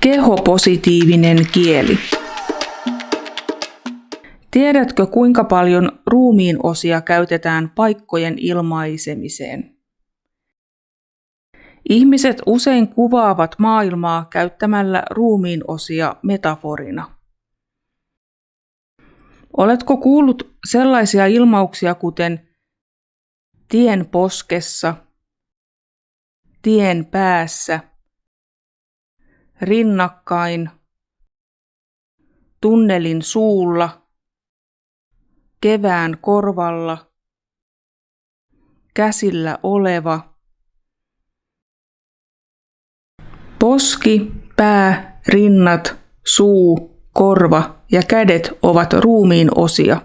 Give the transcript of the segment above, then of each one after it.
Kehopositiivinen kieli. Tiedätkö kuinka paljon ruumiin osia käytetään paikkojen ilmaisemiseen? Ihmiset usein kuvaavat maailmaa käyttämällä ruumiin osia metaforina. Oletko kuullut sellaisia ilmauksia kuten tien poskessa, tien päässä, rinnakkain, tunnelin suulla, kevään korvalla, käsillä oleva, poski, pää, rinnat, suu, korva ja kädet ovat ruumiin osia.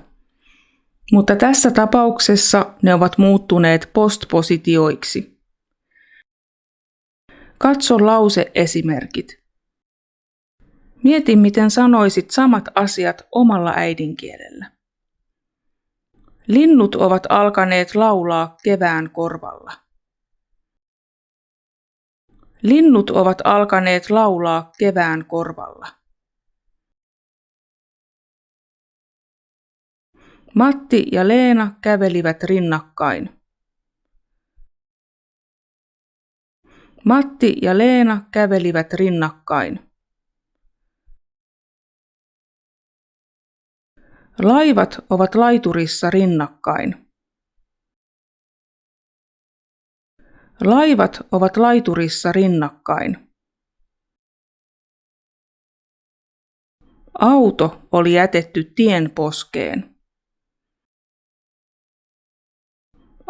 Mutta tässä tapauksessa ne ovat muuttuneet postpositioiksi. Katso lause-esimerkit. Mieti, miten sanoisit samat asiat omalla äidinkielellä. Linnut ovat alkaneet laulaa kevään korvalla. Linnut ovat alkaneet laulaa kevään korvalla. Matti ja Leena kävelivät rinnakkain. Matti ja Leena kävelivät rinnakkain. Laivat ovat laiturissa rinnakkain. Laivat ovat laiturissa rinnakkain. Auto oli jätetty tien poskeen.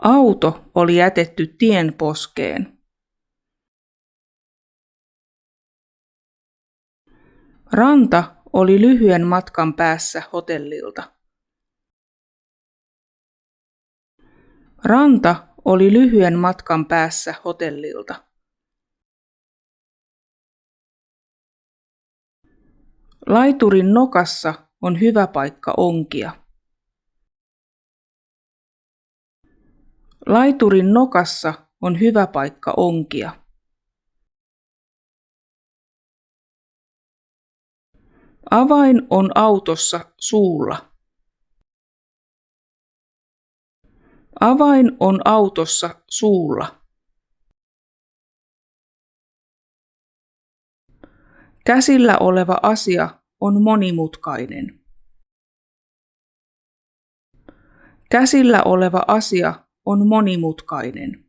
Auto oli jätetty tien poskeen. Ranta oli lyhyen matkan päässä hotellilta. Ranta oli lyhyen matkan päässä hotellilta. Laiturin nokassa on hyvä paikka onkia. Laiturin nokassa on hyvä paikka onkia. Avain on autossa suulla. Avain on autossa suulla. Käsillä oleva asia on monimutkainen. Käsillä oleva asia on monimutkainen.